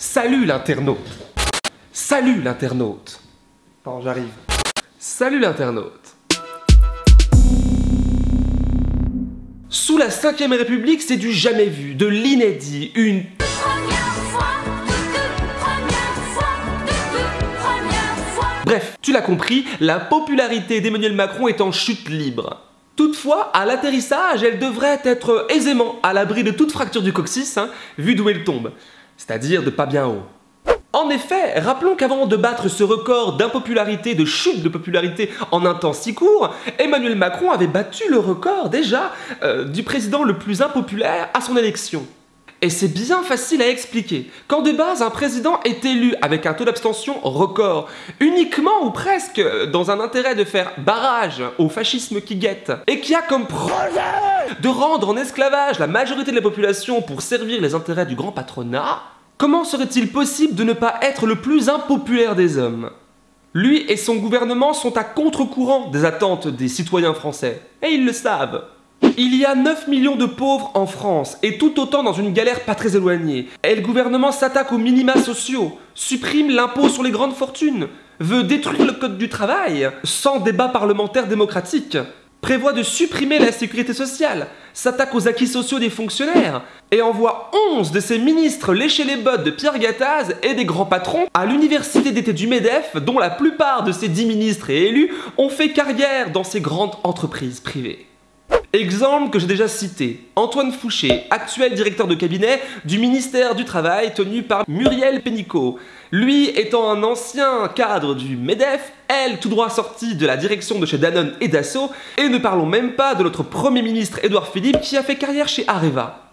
Salut l'internaute Salut l'internaute Attends, j'arrive. Salut l'internaute Sous la 5ème République, c'est du jamais vu, de l'inédit, une Bref, tu l'as compris, la popularité d'Emmanuel Macron est en chute libre. Toutefois, à l'atterrissage, elle devrait être aisément à l'abri de toute fracture du coccyx, hein, vu d'où elle tombe, c'est-à-dire de pas bien haut. En effet, rappelons qu'avant de battre ce record d'impopularité, de chute de popularité en un temps si court, Emmanuel Macron avait battu le record déjà euh, du président le plus impopulaire à son élection. Et c'est bien facile à expliquer. Quand de base un président est élu avec un taux d'abstention record, uniquement ou presque dans un intérêt de faire barrage au fascisme qui guette, et qui a comme projet de rendre en esclavage la majorité de la population pour servir les intérêts du grand patronat, comment serait-il possible de ne pas être le plus impopulaire des hommes? Lui et son gouvernement sont à contre-courant des attentes des citoyens français, et ils le savent. Il y a 9 millions de pauvres en France, et tout autant dans une galère pas très éloignée. Et le gouvernement s'attaque aux minima sociaux, supprime l'impôt sur les grandes fortunes, veut détruire le code du travail, sans débat parlementaire démocratique, prévoit de supprimer la sécurité sociale, s'attaque aux acquis sociaux des fonctionnaires, et envoie 11 de ses ministres lécher les bottes de Pierre Gattaz et des grands patrons à l'université d'été du MEDEF, dont la plupart de ces 10 ministres et élus ont fait carrière dans ces grandes entreprises privées. Exemple que j'ai déjà cité, Antoine Fouché, actuel directeur de cabinet du ministère du Travail tenu par Muriel Pénicaud. Lui étant un ancien cadre du MEDEF, elle tout droit sortie de la direction de chez Danone et Dassault, et ne parlons même pas de notre Premier ministre Édouard Philippe qui a fait carrière chez Areva.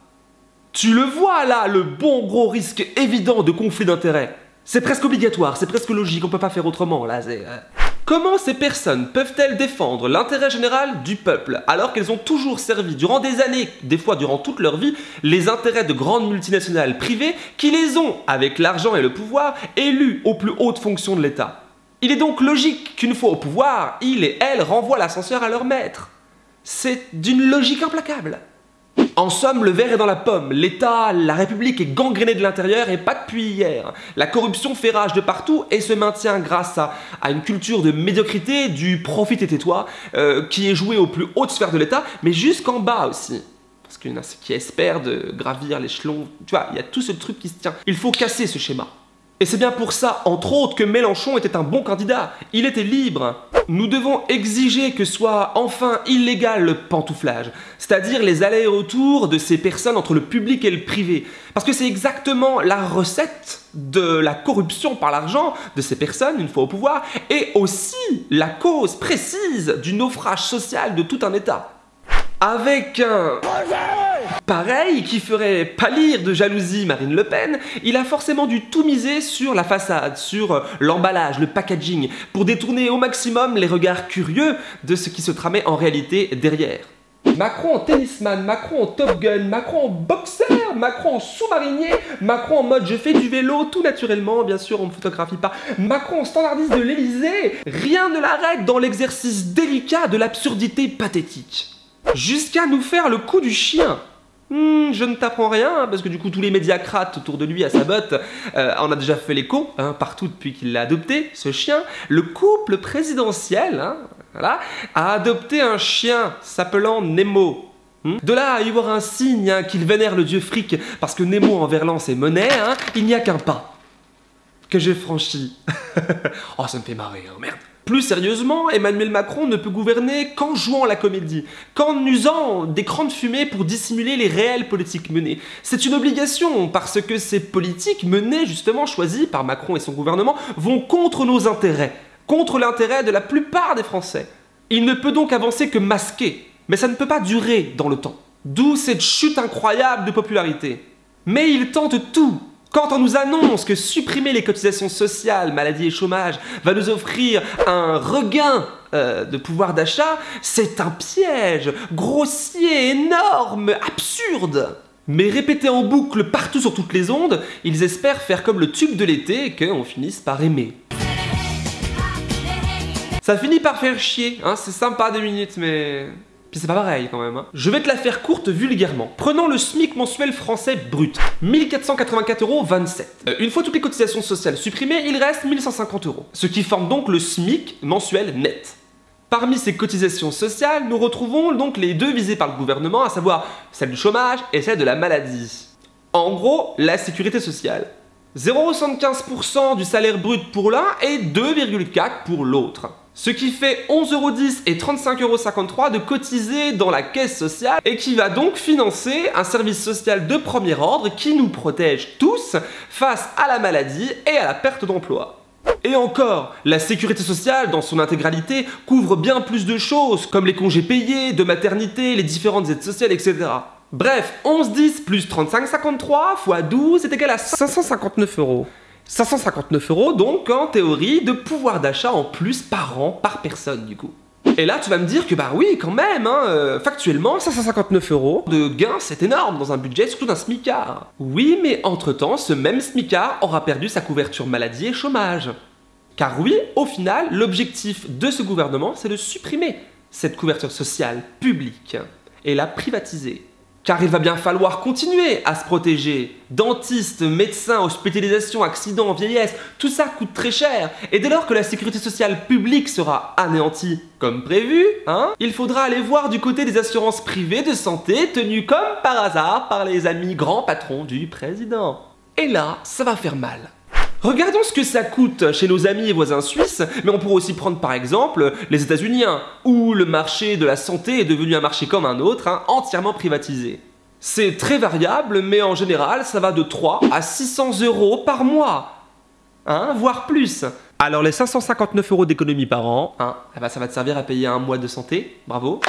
Tu le vois là, le bon gros risque évident de conflit d'intérêts. C'est presque obligatoire, c'est presque logique, on peut pas faire autrement là. Comment ces personnes peuvent-elles défendre l'intérêt général du peuple alors qu'elles ont toujours servi durant des années, des fois durant toute leur vie, les intérêts de grandes multinationales privées qui les ont, avec l'argent et le pouvoir, élus aux plus hautes fonctions de l'État? Il est donc logique qu'une fois au pouvoir, ils et elles renvoient l'ascenseur à leur maître. C'est d'une logique implacable. En somme, le verre est dans la pomme. L'État, la République est gangrénée de l'intérieur et pas depuis hier. La corruption fait rage de partout et se maintient grâce à, une culture de médiocrité, du profit et tais-toi, euh, qui est joué aux plus hautes sphères de l'État, mais jusqu'en bas aussi. Parce qu'il y en a qui espèrent de gravir l'échelon. Tu vois, il y a tout ce truc qui se tient. Il faut casser ce schéma. Et c'est bien pour ça, entre autres, que Mélenchon était un bon candidat. Il était libre. Nous devons exiger que soit enfin illégal le pantouflage, c'est-à-dire les allers-retours de ces personnes entre le public et le privé. Parce que c'est exactement la recette de la corruption par l'argent de ces personnes, une fois au pouvoir, et aussi la cause précise du naufrage social de tout un État. Avec un pareil qui ferait pâlir de jalousie Marine Le Pen, il a forcément dû tout miser sur la façade, sur euh, l'emballage, le packaging, pour détourner au maximum les regards curieux de ce qui se tramait en réalité derrière. Macron en tennisman, Macron en top gun, Macron en boxeur, Macron en sous-marinier, Macron en mode je fais du vélo tout naturellement, bien sûr on ne photographie pas, Macron en standardiste de l'Elysée, rien ne l'arrête dans l'exercice délicat de l'absurdité pathétique. Jusqu'à nous faire le coup du chien. Hmm, je ne t'apprends rien, parce que du coup tous les médiacrates autour de lui à sa botte euh, en a déjà fait l'écho, hein, partout depuis qu'il l'a adopté, ce chien. Le couple présidentiel hein, voilà, a adopté un chien s'appelant Nemo. Hmm. De là à y voir un signe hein, qu'il vénère le dieu fric, parce que Nemo en verlan c'est monnaie, il n'y a qu'un pas que j'ai franchi. oh ça me fait marrer, merde. Plus sérieusement, Emmanuel Macron ne peut gouverner qu'en jouant la comédie, qu'en usant d'écrans de fumée pour dissimuler les réelles politiques menées. C'est une obligation, parce que ces politiques menées, justement choisies par Macron et son gouvernement, vont contre nos intérêts, contre l'intérêt de la plupart des Français. Il ne peut donc avancer que masqué, mais ça ne peut pas durer dans le temps. D'où cette chute incroyable de popularité. Mais il tente tout quand on nous annonce que supprimer les cotisations sociales, maladie et chômage va nous offrir un regain euh, de pouvoir d'achat, c'est un piège grossier, énorme, absurde. Mais répété en boucle partout sur toutes les ondes, ils espèrent faire comme le tube de l'été et qu'on finisse par aimer. Ça finit par faire chier, hein, c'est sympa des minutes, mais C'est pas pareil quand même. Hein. Je vais te la faire courte vulgairement. Prenons le SMIC mensuel français brut. 1484,27 euros. Euh, une fois toutes les cotisations sociales supprimées, il reste 1150 euros. Ce qui forme donc le SMIC mensuel net. Parmi ces cotisations sociales, nous retrouvons donc les deux visées par le gouvernement, à savoir celle du chômage et celle de la maladie. En gros, la sécurité sociale. 0,75% du salaire brut pour l'un et 2,4% pour l'autre. Ce qui fait 11,10€ et 35,53€ de cotiser dans la caisse sociale et qui va donc financer un service social de premier ordre qui nous protège tous face à la maladie et à la perte d'emploi. Et encore, la sécurité sociale dans son intégralité couvre bien plus de choses comme les congés payés, de maternité, les différentes aides sociales, etc. Bref, 11,10 plus 35,53 fois 12 est égal à 559 euros. 559 euros donc en théorie de pouvoir d'achat en plus par an par personne du coup. Et là tu vas me dire que bah oui quand même, hein, euh, factuellement 559 euros de gain c'est énorme dans un budget surtout d'un smicard. Oui mais entre temps ce même smicard aura perdu sa couverture maladie et chômage. Car oui, au final, l'objectif de ce gouvernement c'est de supprimer cette couverture sociale publique et la privatiser. Car il va bien falloir continuer à se protéger. Dentistes, médecins, hospitalisation, accidents, vieillesse, tout ça coûte très cher. Et dès lors que la sécurité sociale publique sera anéantie comme prévu, hein, il faudra aller voir du côté des assurances privées de santé tenues comme par hasard par les amis grands patrons du président. Et là, ça va faire mal. Regardons ce que ça coûte chez nos amis et voisins suisses, mais on pourrait aussi prendre par exemple les États-Unis, hein, où le marché de la santé est devenu un marché comme un autre, hein, entièrement privatisé. C'est très variable, mais en général, ça va de 3 à 600 euros par mois, hein, voire plus. Alors les 559 euros d'économie par an, hein, eh ben, ça va te servir à payer un mois de santé, bravo.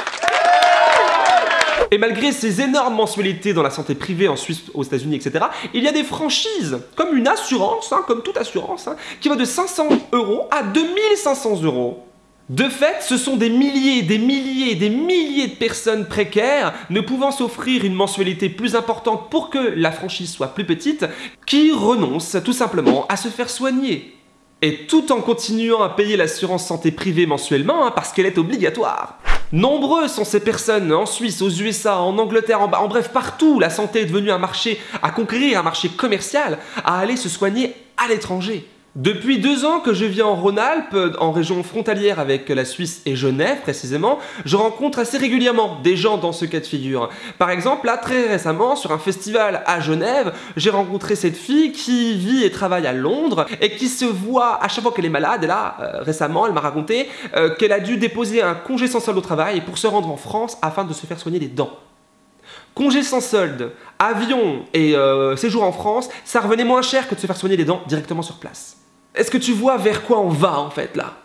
Et malgré ces énormes mensualités dans la santé privée en Suisse, aux États-Unis, etc., il y a des franchises, comme une assurance, hein, comme toute assurance, hein, qui va de 500 euros à 2500 euros. De fait, ce sont des milliers, des milliers, des milliers de personnes précaires ne pouvant s'offrir une mensualité plus importante pour que la franchise soit plus petite, qui renoncent tout simplement à se faire soigner. Et tout en continuant à payer l'assurance santé privée mensuellement, hein, parce qu'elle est obligatoire. Nombreux sont ces personnes en Suisse, aux USA, en Angleterre, en, en, bref partout, la santé est devenue un marché à conquérir, un marché commercial, à aller se soigner à l'étranger. Depuis deux ans que je vis en Rhône-Alpes, en région frontalière avec la Suisse et Genève précisément, je rencontre assez régulièrement des gens dans ce cas de figure. Par exemple, là très récemment, sur un festival à Genève, j'ai rencontré cette fille qui vit et travaille à Londres et qui se voit à chaque fois qu'elle est malade. Et là, euh, récemment, elle m'a raconté euh, qu'elle a dû déposer un congé sans solde au travail pour se rendre en France afin de se faire soigner les dents. Congé sans solde, avion et euh, séjour en France, ça revenait moins cher que de se faire soigner les dents directement sur place. Est-ce que tu vois vers quoi on va en fait là?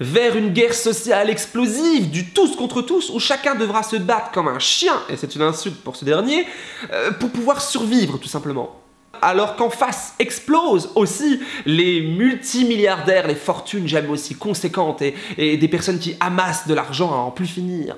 Vers une guerre sociale explosive, du tous contre tous, où chacun devra se battre comme un chien, et c'est une insulte pour ce dernier, euh, pour pouvoir survivre tout simplement. Alors qu'en face explosent aussi les multimilliardaires, les fortunes jamais aussi conséquentes, et, et des personnes qui amassent de l'argent à en plus finir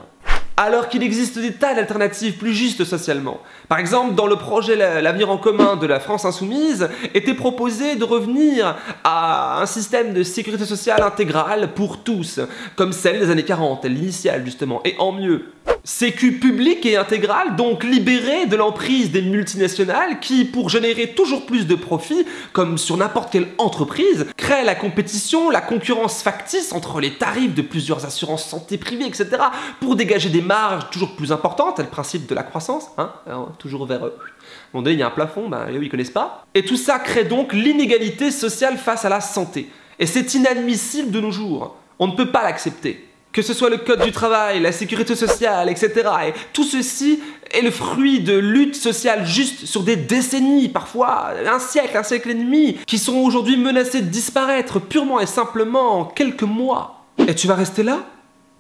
alors qu'il existe des tas d'alternatives plus justes socialement. Par exemple, dans le projet L'avenir en commun de la France insoumise, était proposé de revenir à un système de sécurité sociale intégrale pour tous, comme celle des années 40, l'initiale justement, et en mieux. Sécu public et intégral, donc libéré de l'emprise des multinationales qui, pour générer toujours plus de profits, comme sur n'importe quelle entreprise, créent la compétition, la concurrence factice entre les tarifs de plusieurs assurances santé privées, etc., pour dégager des marges toujours plus importantes, le principe de la croissance, hein, toujours vers eux. Bon, il y a un plafond, ben, eux, ils connaissent pas. Et tout ça crée donc l'inégalité sociale face à la santé. Et c'est inadmissible de nos jours. On ne peut pas l'accepter que ce soit le code du travail, la sécurité sociale, etc. Et tout ceci est le fruit de luttes sociales justes sur des décennies, parfois un siècle, un siècle et demi, qui sont aujourd'hui menacées de disparaître purement et simplement en quelques mois. Et tu vas rester là?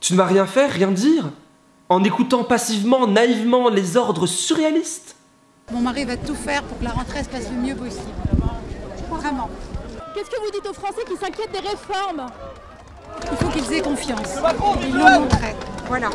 Tu ne vas rien faire, rien dire? En écoutant passivement, naïvement les ordres surréalistes? Mon mari va tout faire pour que la rentrée se passe le mieux possible. Vraiment. Qu'est-ce que vous dites aux Français qui s'inquiètent des réformes? Il faut qu'ils aient confiance. Voilà.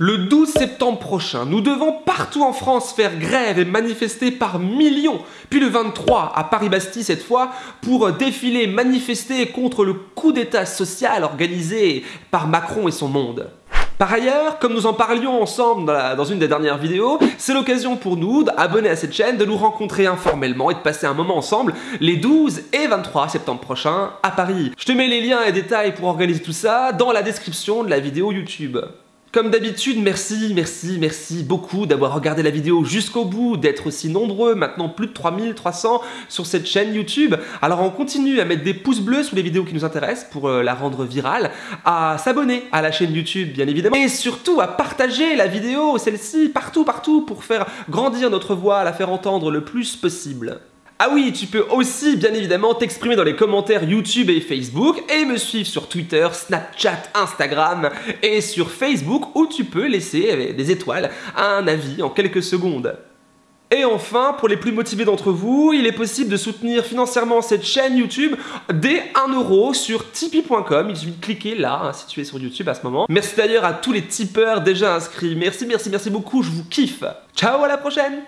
Le 12 septembre prochain, nous devons partout en France faire grève et manifester par millions. Puis le 23, à Paris-Bastille cette fois, pour défiler, manifester contre le coup d'état social organisé par Macron et son monde. Par ailleurs, comme nous en parlions ensemble dans, une des dernières vidéos, c'est l'occasion pour nous, d'abonner à cette chaîne, de nous rencontrer informellement et de passer un moment ensemble les 12 et 23 septembre prochains à Paris. Je te mets les liens et détails pour organiser tout ça dans la description de la vidéo YouTube. Comme d'habitude, merci, merci, merci beaucoup d'avoir regardé la vidéo jusqu'au bout, d'être aussi nombreux, maintenant plus de 3300 sur cette chaîne YouTube. Alors on continue à mettre des pouces bleus sous les vidéos qui nous intéressent pour euh, la rendre virale, à s'abonner à la chaîne YouTube bien évidemment, et surtout à partager la vidéo, celle-ci, partout, partout, pour faire grandir notre voix, la faire entendre le plus possible. Ah oui, tu peux aussi bien évidemment t'exprimer dans les commentaires YouTube et Facebook et me suivre sur Twitter, Snapchat, Instagram et sur Facebook où tu peux laisser des étoiles, un avis en quelques secondes. Et enfin, pour les plus motivés d'entre vous, il est possible de soutenir financièrement cette chaîne YouTube dès 1€ sur tipeee.com. Il suffit de cliquer là, hein, si tu es sur YouTube à ce moment. Merci d'ailleurs à tous les tipeurs déjà inscrits. Merci, merci, merci beaucoup, je vous kiffe. Ciao, à la prochaine